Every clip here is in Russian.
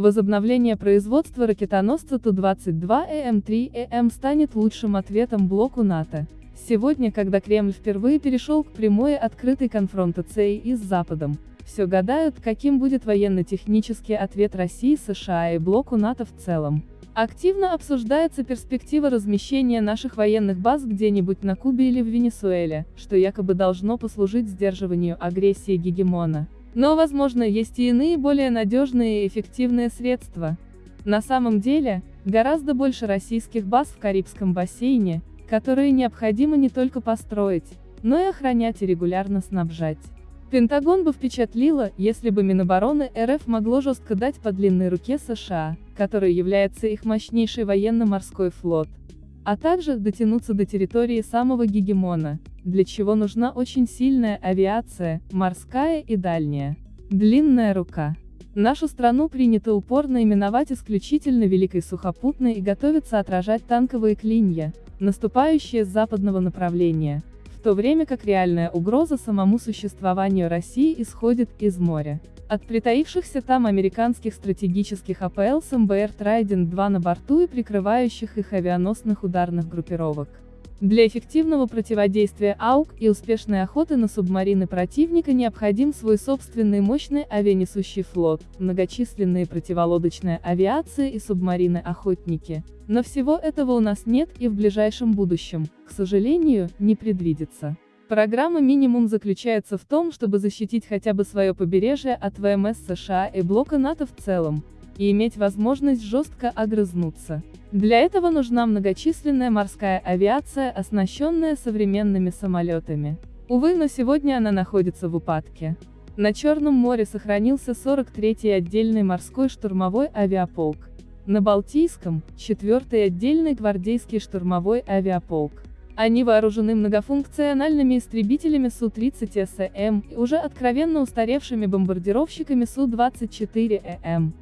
Возобновление производства ракетоносца Ту-22ЭМ-3ЭМ станет лучшим ответом блоку НАТО. Сегодня, когда Кремль впервые перешел к прямой открытой конфронтации и с Западом, все гадают, каким будет военно-технический ответ России, США и блоку НАТО в целом. Активно обсуждается перспектива размещения наших военных баз где-нибудь на Кубе или в Венесуэле, что якобы должно послужить сдерживанию агрессии гегемона. Но, возможно, есть и иные более надежные и эффективные средства. На самом деле, гораздо больше российских баз в Карибском бассейне, которые необходимо не только построить, но и охранять и регулярно снабжать. Пентагон бы впечатлило, если бы Минобороны РФ могло жестко дать по длинной руке США, который является их мощнейший военно-морской флот, а также дотянуться до территории самого гегемона, для чего нужна очень сильная авиация, морская и дальняя. Длинная рука. Нашу страну принято упорно именовать исключительно Великой Сухопутной и готовится отражать танковые клинья, наступающие с западного направления, в то время как реальная угроза самому существованию России исходит из моря. От притаившихся там американских стратегических АПЛ с МБР Трайдент-2 на борту и прикрывающих их авианосных ударных группировок. Для эффективного противодействия АУК и успешной охоты на субмарины противника необходим свой собственный мощный авианесущий флот, многочисленные противолодочная авиация и субмарины-охотники. Но всего этого у нас нет и в ближайшем будущем, к сожалению, не предвидится. Программа «Минимум» заключается в том, чтобы защитить хотя бы свое побережье от ВМС США и блока НАТО в целом, и иметь возможность жестко огрызнуться. Для этого нужна многочисленная морская авиация, оснащенная современными самолетами. Увы, но сегодня она находится в упадке. На Черном море сохранился 43-й отдельный морской штурмовой авиаполк. На Балтийском – 4-й отдельный гвардейский штурмовой авиаполк. Они вооружены многофункциональными истребителями Су-30СМ и уже откровенно устаревшими бомбардировщиками Су-24ЭМ.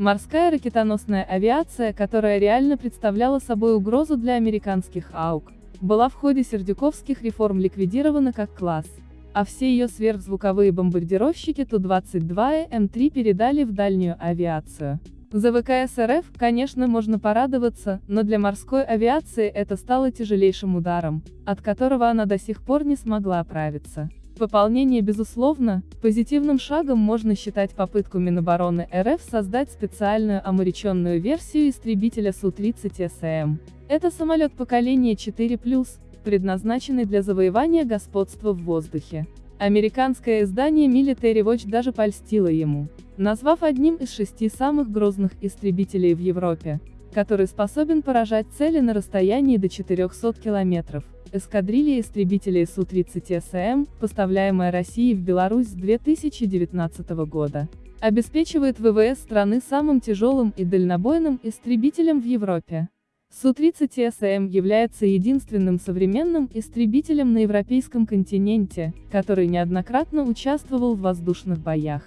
Морская ракетоносная авиация, которая реально представляла собой угрозу для американских АУК, была в ходе сердюковских реформ ликвидирована как класс, а все ее сверхзвуковые бомбардировщики Ту-22 и М3 передали в дальнюю авиацию. За ВКС РФ, конечно, можно порадоваться, но для морской авиации это стало тяжелейшим ударом, от которого она до сих пор не смогла оправиться. Пополнение безусловно, позитивным шагом можно считать попытку Минобороны РФ создать специальную омореченную версию истребителя Су-30СМ. Это самолет поколения 4+, предназначенный для завоевания господства в воздухе. Американское издание Military Watch даже польстило ему, назвав одним из шести самых грозных истребителей в Европе, который способен поражать цели на расстоянии до 400 километров. Эскадрилья истребителей Су-30СМ, поставляемая Россией в Беларусь с 2019 года, обеспечивает ВВС страны самым тяжелым и дальнобойным истребителем в Европе. Су-30СМ является единственным современным истребителем на европейском континенте, который неоднократно участвовал в воздушных боях.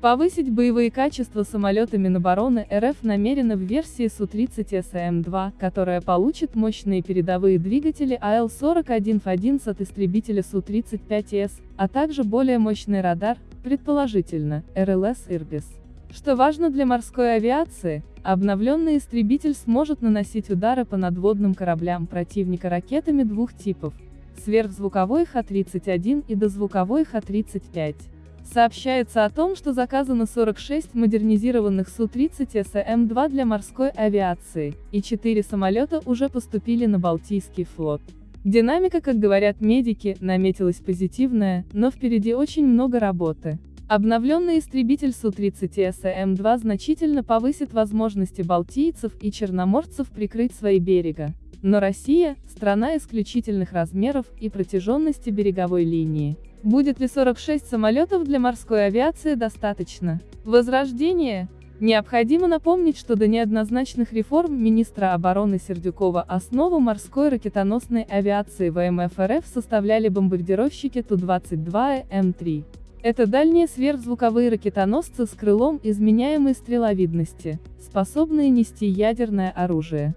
Повысить боевые качества самолета Минобороны РФ намерено в версии Су-30СМ-2, которая получит мощные передовые двигатели АЛ-41Ф11 от истребителя Су-35С, а также более мощный радар, предположительно, РЛС «Ирбис». Что важно для морской авиации, обновленный истребитель сможет наносить удары по надводным кораблям противника ракетами двух типов – сверхзвуковой Х-31 и дозвуковой Х-35. Сообщается о том, что заказано 46 модернизированных Су-30 СМ-2 для морской авиации, и 4 самолета уже поступили на Балтийский флот. Динамика, как говорят медики, наметилась позитивная, но впереди очень много работы. Обновленный истребитель Су-30 СМ-2 значительно повысит возможности балтийцев и черноморцев прикрыть свои берега. Но Россия – страна исключительных размеров и протяженности береговой линии. Будет ли 46 самолетов для морской авиации достаточно? Возрождение? Необходимо напомнить, что до неоднозначных реформ министра обороны Сердюкова основу морской ракетоносной авиации ВМФ РФ составляли бомбардировщики Ту-22 М3. Это дальние сверхзвуковые ракетоносцы с крылом изменяемой стреловидности, способные нести ядерное оружие.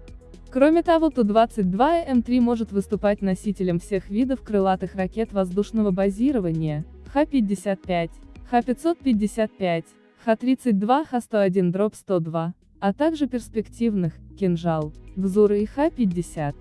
Кроме того, Ту-22 М3 может выступать носителем всех видов крылатых ракет воздушного базирования, Х-55, Х-555, Х-32, Х-101 дроп 102, а также перспективных, кинжал, Гзура и Х-50.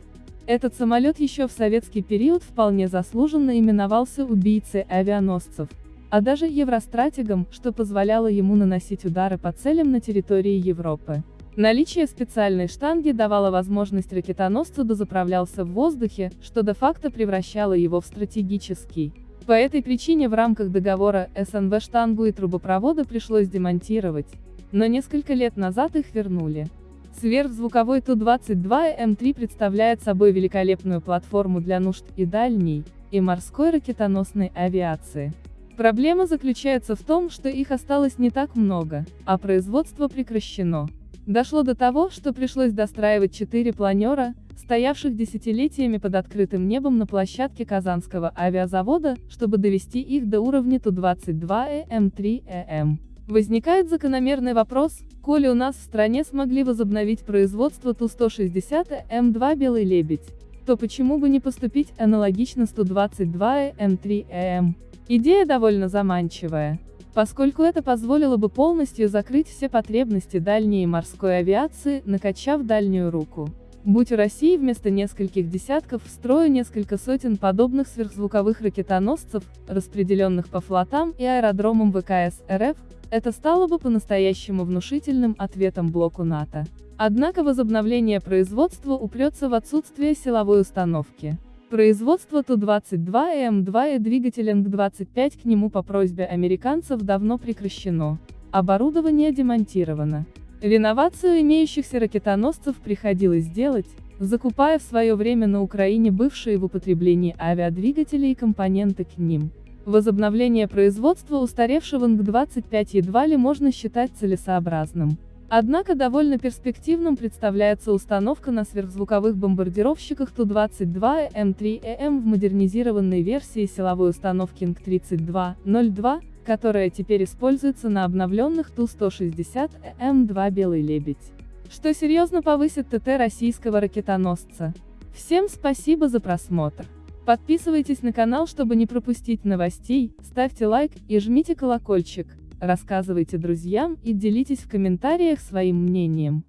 Этот самолет еще в советский период вполне заслуженно именовался убийцей авианосцев, а даже евростратегом, что позволяло ему наносить удары по целям на территории Европы. Наличие специальной штанги давало возможность ракетоносцу дозаправлялся в воздухе, что де-факто превращало его в стратегический. По этой причине в рамках договора СНВ штангу и трубопроводы пришлось демонтировать, но несколько лет назад их вернули. Сверхзвуковой Ту-22М3 представляет собой великолепную платформу для нужд и дальней, и морской ракетоносной авиации. Проблема заключается в том, что их осталось не так много, а производство прекращено. Дошло до того, что пришлось достраивать четыре планера, стоявших десятилетиями под открытым небом на площадке Казанского авиазавода, чтобы довести их до уровня Ту-22ЭМ-3ЭМ. Возникает закономерный вопрос, коли у нас в стране смогли возобновить производство Ту-160ЭМ-2 «Белый лебедь», то почему бы не поступить аналогично с Ту-22ЭМ-3ЭМ? Идея довольно заманчивая поскольку это позволило бы полностью закрыть все потребности дальней морской авиации, накачав дальнюю руку. Будь у России вместо нескольких десятков в строю несколько сотен подобных сверхзвуковых ракетоносцев, распределенных по флотам и аэродромам ВКС РФ, это стало бы по-настоящему внушительным ответом блоку НАТО. Однако возобновление производства упрется в отсутствие силовой установки. Производство Ту-22 и М2 и двигатель НГ-25 к нему по просьбе американцев давно прекращено. Оборудование демонтировано. Реновацию имеющихся ракетоносцев приходилось делать, закупая в свое время на Украине бывшие в употреблении авиадвигатели и компоненты к ним. Возобновление производства устаревшего НГ-25 едва ли можно считать целесообразным. Однако довольно перспективным представляется установка на сверхзвуковых бомбардировщиках Ту-22М3ЭМ в модернизированной версии силовой установки НГ-32-02, которая теперь используется на обновленных Ту-160М2 «Белый лебедь», что серьезно повысит ТТ российского ракетоносца. Всем спасибо за просмотр. Подписывайтесь на канал, чтобы не пропустить новостей, ставьте лайк и жмите колокольчик рассказывайте друзьям и делитесь в комментариях своим мнением.